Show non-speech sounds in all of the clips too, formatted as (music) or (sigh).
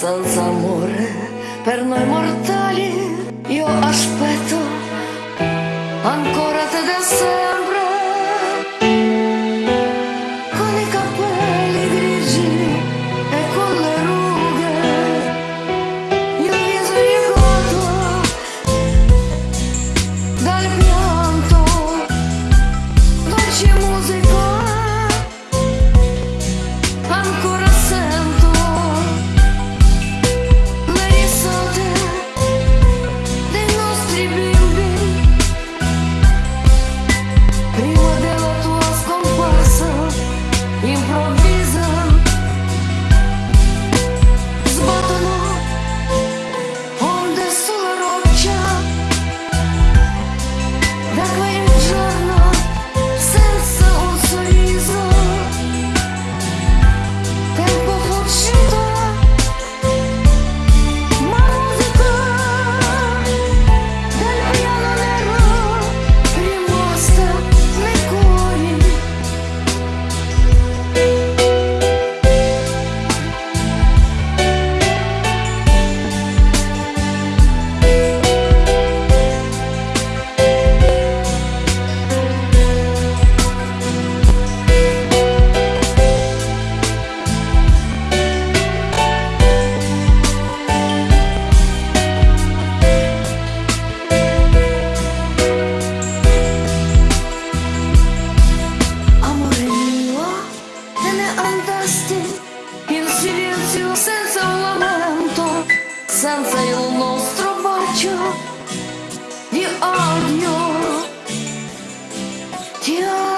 senza senza un lamento, senza il nostro bacio di odio. Ti amo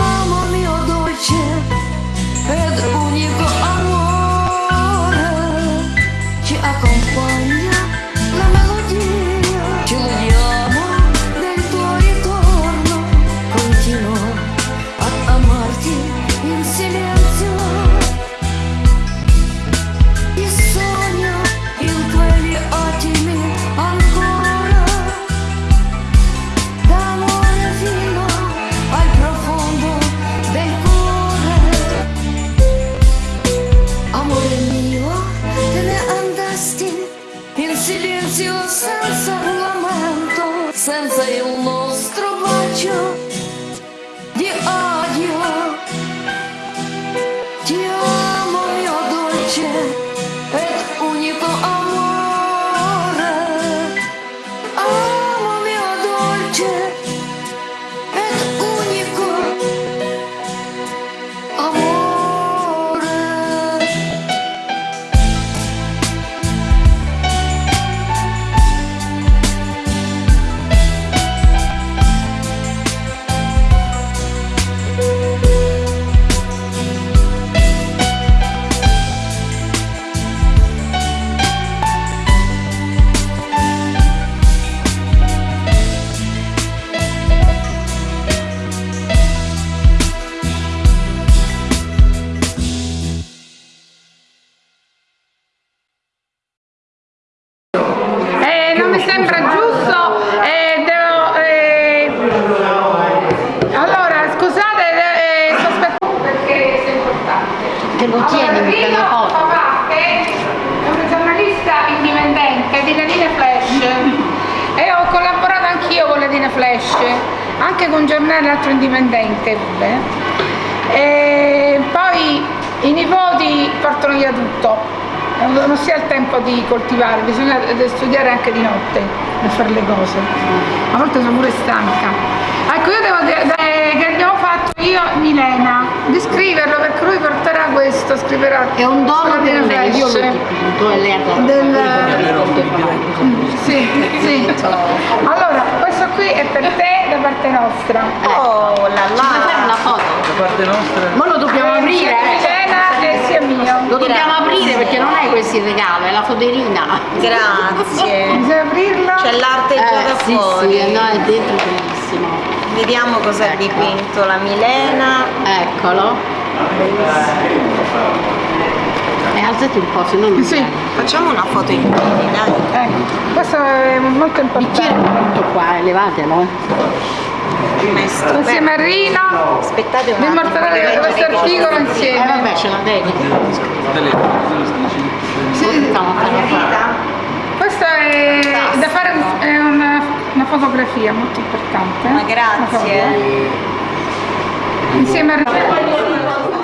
silenzio senza un lamento, senza Flash, anche con giornale altro indipendente. E poi i nipoti portano via tutto. Non si ha il tempo di coltivare, bisogna studiare anche di notte per fare le cose. A volte sono pure stanca. Ecco, io devo dire eh, che abbiamo fatto io Milena di scriverlo perché lui porterà questo, scriverà. È un dono per me, io Flash. l'ho dipinto e lei ha dato Del- Mm, Sì, sì. (laughs) Allora, questo qui è per te da parte nostra. Oh la la! Ci fare una foto? Da parte nostra Ma lo dobbiamo aprire? E sia mio. Lo dobbiamo aprire perché non è questo il regalo, è la foderina. Grazie. (laughs) Bisogna aprirlo. C'è l'arte già da Eh, sì, fuori. sì, no, è dentro bellissimo. Vediamo cosa ha Ecco. dipinto la Milena. Eccolo. E alzati un po', se no non Sì. Facciamo una foto in piedi, dai. Ecco, questo è molto Bicchiere importante. tutto qua, elevatelo. eh. È insieme a Rino Aspettate un attimo. questo articolo cosa- Eh insieme vabbè, ce la devi. Sì, Stiamo a fare qua. questa è da fare è una, una fotografia molto importante Ma grazie. insieme a Rino